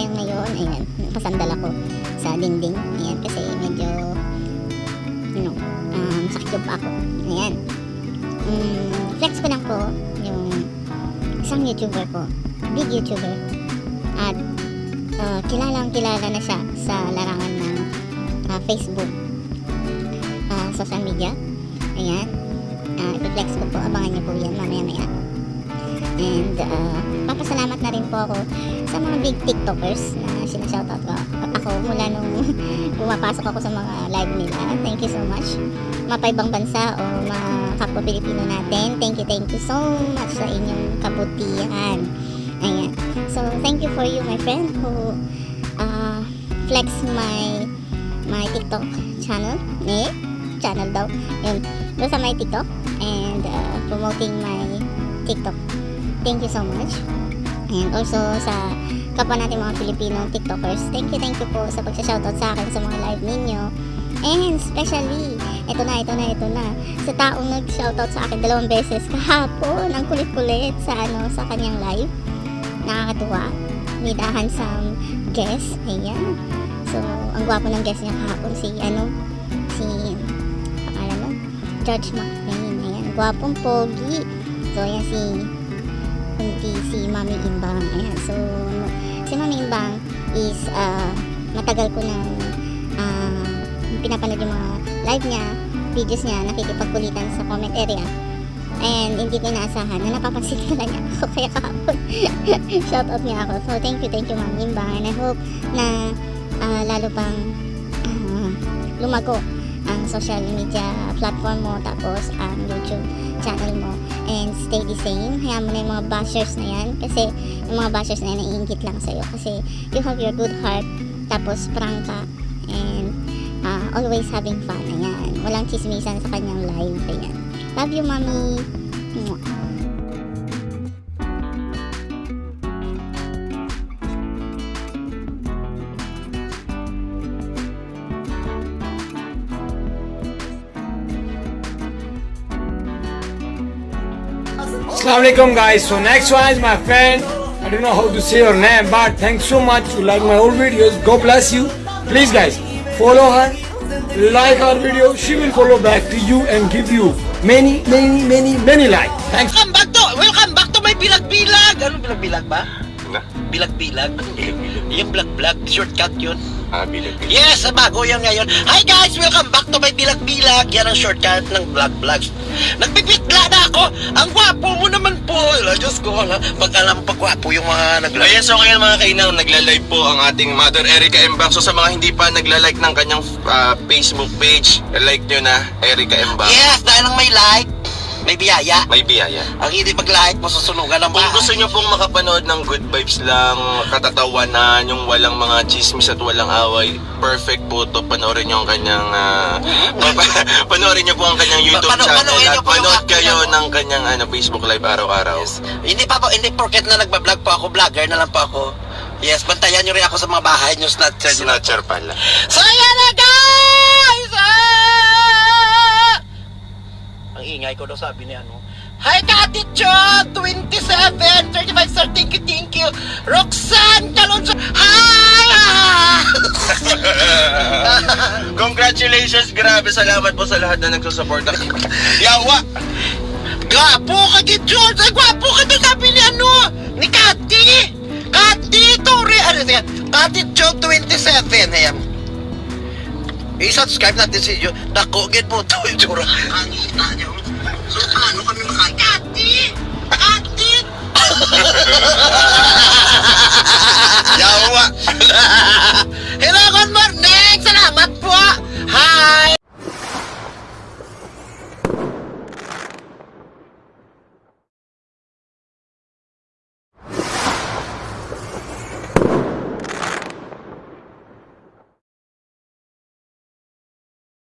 time na ayan, napasandal ako sa dingding. Ayan, kasi medyo, you know, ah, um, sakit yung ako. Ayan. Um, flex ko lang po yung isang YouTuber ko, big YouTuber. At uh, kilalang kilala na siya sa larangan ng uh, Facebook, uh, social media. Ayan. Uh, flex ko po. Abangan niyo po yan mamaya-maya. And, uh, papasalamat na rin po ako sa mga big TikTokers na sinashoutout ko ako mula nung pumapasok ako sa mga live nila. Thank you so much. Mapaibang bansa o mga kapwa Pilipino natin. Thank you, thank you so much sa inyong kabutihan. Ayan. So, thank you for you, my friend, who uh, flex my my TikTok channel. Eh? Channel daw. Yun. Doon sa my TikTok. And uh, promoting my TikTok. Thank you so much. And also sa kapwa natin mga Pilipino TikTokers, thank you, thank you po sa pag-shoutout sa akin sa mga live ninyo. And especially, ito na, ito na, ito na, sa taong nag-shoutout sa akin dalawang beses kahapon, ang kulit-kulit sa ano, sa kanyang live. Nakakatuwa. With a handsome guest. Ayan. So, ang gwapo ng guest niya kahapon, si, ano, si, pangalan mo, George McLean. Ayan, gwapong pogi. So, ayan si kundi si Mami Imbang. Ayan. So, si Mami Imbang is uh, matagal ko nang uh, pinapanood yung mga live niya, videos niya, nakikipagkulitan sa comment area. And hindi ko inaasahan na napapansin ka niya ako. Kaya kahapon, shoutout niya ako. So, thank you, thank you, Mami Imbang. And I hope na uh, lalo pang uh, lumago ang social media platform mo tapos ang YouTube channel mo. And stay the same. Hayaan mo na yung mga bashers na yan. Kasi yung mga bashers na yan naiingit lang sa'yo. Kasi you have your good heart tapos prank ka and uh, always having fun. Ayan. Walang chismisan sa kanyang live ayan. Love you mommy. Mwah. Assalamualaikum guys. So next one is my friend. I don't know how to say her name, but thanks so much. You like my old videos. God bless you. Please guys, follow her. Like her video. She will follow back to you and give you many, many, many, many like. Thanks. Welcome back to, welcome back to my bilag-bilag! Ano bilag-bilag ba? Na? Bilag-bilag? Bilag-bilag. Yung bilag-bilag, shortcut yun. Ah, bilag-bilag. Yes, bago yan ngayon. Hi guys, welcome back to my bilag-bilag. Yan ang shortcut ng vlog-vlogs. Nagbibigla ko, ala. Pag alam pa gwapo yung mga nagla... Ayan, so ngayon mga kainang, nagla-live po ang ating Mother Erica Embang. So sa mga hindi pa nagla-like ng kanyang ah, Facebook page, like nyo na, Erica Embang. Yes, dahil lang may like, may biyaya. May biyaya. Ang hindi mag-like, masusunugan ng Kung bahay. gusto nyo pong makapanood ng good vibes lang, katatawanan, yung walang mga chismis at walang away, perfect po to. Panoorin nyo ang kanyang, pa- panoorin nyo po ang kanyang YouTube Pano- channel panoorin at po panood kayo ano. ng kanyang ano, Facebook live araw-araw. Hindi pa po, hindi porket na nagbablog po ako, vlogger na lang po ako. Yes, bantayan nyo rin ako sa mga bahay nyo, snatcher. Snatcher pala. So, ayan na ingay ko daw sabi ni ano. Hi, Kati Chon! 27! 35 star, thank you, thank you! Roxanne Calonso! Hi! Congratulations! Grabe, salamat po sa lahat na nagsusuporta. Yawa! Gwapo ka kay George! Ay, gwapo ka na sabi ni ano! Ni Kati! Kati Torre! Ano yan? Kati Chon 27! Ayan. I-subscribe natin si Joe. Dakogin po ito yung tsura. Ang ita niya.